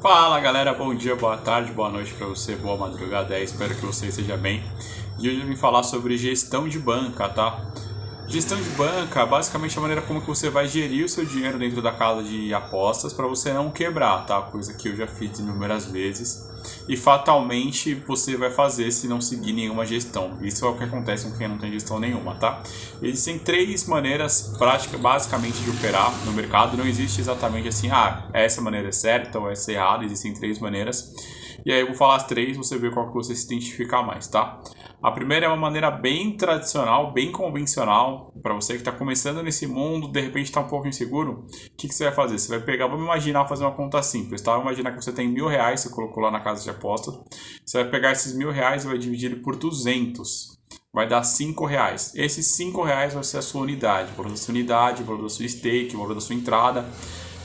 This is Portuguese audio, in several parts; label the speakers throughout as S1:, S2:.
S1: Fala galera, bom dia, boa tarde, boa noite para você, boa madrugada, é, espero que você esteja bem. E hoje eu vim falar sobre gestão de banca, tá? Gestão de banca, basicamente a maneira como que você vai gerir o seu dinheiro dentro da casa de apostas para você não quebrar, tá? Coisa que eu já fiz inúmeras vezes e fatalmente você vai fazer se não seguir nenhuma gestão. Isso é o que acontece com quem não tem gestão nenhuma, tá? Existem três maneiras práticas, basicamente, de operar no mercado. Não existe exatamente assim, ah, essa maneira é certa ou essa é errada. Existem três maneiras. E aí eu vou falar as três, você vê qual que você se identificar mais, tá? A primeira é uma maneira bem tradicional, bem convencional, para você que está começando nesse mundo, de repente está um pouco inseguro, o que, que, você vai fazer? Você vai pegar, vamos imaginar fazer uma conta simples, tá? Vamos imaginar que você tem mil reais, você colocou lá na casa de apostas, você vai pegar esses mil reais e vai dividir por 200, vai dar cinco reais. Esses cinco reais vai ser a sua unidade, o valor da sua unidade, o valor da sua stake, o valor da sua entrada,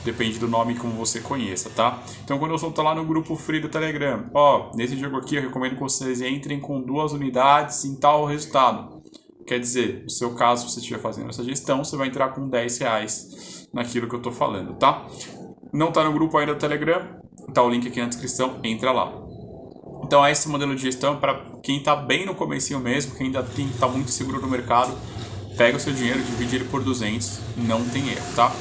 S1: Depende do nome como você conheça, tá? Então, quando eu soltar lá no grupo free do Telegram, ó, nesse jogo aqui eu recomendo que vocês entrem com duas unidades em tal resultado. Quer dizer, no seu caso, se você estiver fazendo essa gestão, você vai entrar com 10 reais naquilo que eu tô falando, tá? Não tá no grupo ainda do Telegram? Tá o link aqui na descrição, entra lá. Então, esse modelo de gestão para quem tá bem no comecinho mesmo, quem ainda tem, tá muito seguro no mercado, pega o seu dinheiro, divide ele por 200, não tem erro, tá?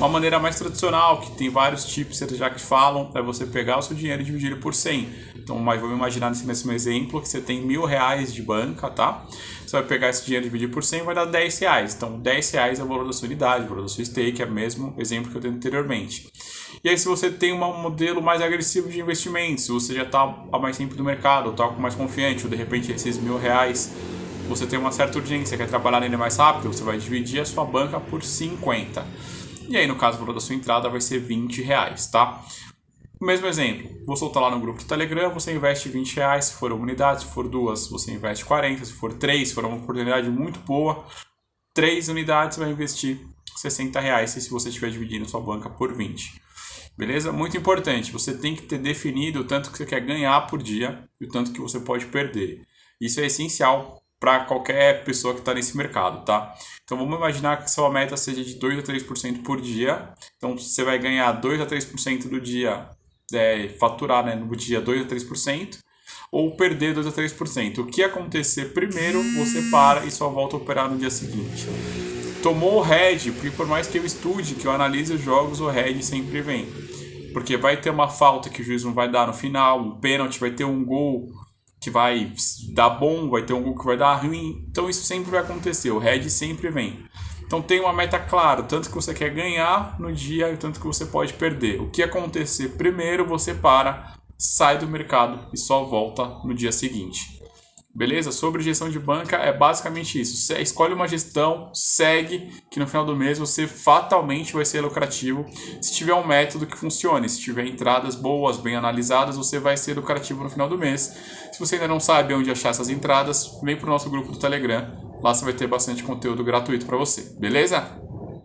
S1: Uma maneira mais tradicional, que tem vários tipos já que falam, é você pegar o seu dinheiro e dividir por 100. Então, mas vamos imaginar nesse mesmo exemplo que você tem mil reais de banca, tá? Você vai pegar esse dinheiro e dividir por 100 vai dar 10 reais. Então, 10 reais é o valor da sua unidade, o valor da sua stake, é o mesmo exemplo que eu dei anteriormente. E aí, se você tem um modelo mais agressivo de investimento, se você já está mais tempo no mercado, está mais confiante, ou de repente esses mil reais você tem uma certa urgência, quer trabalhar nele mais rápido, você vai dividir a sua banca por 50. E aí, no caso, o valor da sua entrada vai ser 20 reais, tá? Mesmo exemplo, vou soltar lá no grupo do Telegram, você investe 20 reais, se for uma unidade, se for duas, você investe 40, se for três, se for uma oportunidade muito boa, três unidades vai investir 60 reais se você estiver dividindo sua banca por 20. Beleza? Muito importante, você tem que ter definido o tanto que você quer ganhar por dia e o tanto que você pode perder. Isso é essencial para qualquer pessoa que está nesse mercado, tá? Então vamos imaginar que sua meta seja de 2 a 3% por dia. Então você vai ganhar 2 a 3% do dia, é, faturar né, no dia 2 a 3%, ou perder 2 a 3%. O que acontecer primeiro, você para e só volta a operar no dia seguinte. Tomou o head, porque por mais que eu estude, que eu analise os jogos, o head sempre vem. Porque vai ter uma falta que o juiz não vai dar no final, um pênalti, vai ter um gol que vai dar bom, vai ter um que vai dar ruim. Então isso sempre vai acontecer, o red sempre vem. Então tem uma meta clara, tanto que você quer ganhar no dia, tanto que você pode perder. O que acontecer primeiro, você para, sai do mercado e só volta no dia seguinte. Beleza? Sobre gestão de banca é basicamente isso. Você escolhe uma gestão, segue, que no final do mês você fatalmente vai ser lucrativo. Se tiver um método que funcione, se tiver entradas boas, bem analisadas, você vai ser lucrativo no final do mês. Se você ainda não sabe onde achar essas entradas, vem para o nosso grupo do Telegram. Lá você vai ter bastante conteúdo gratuito para você. Beleza?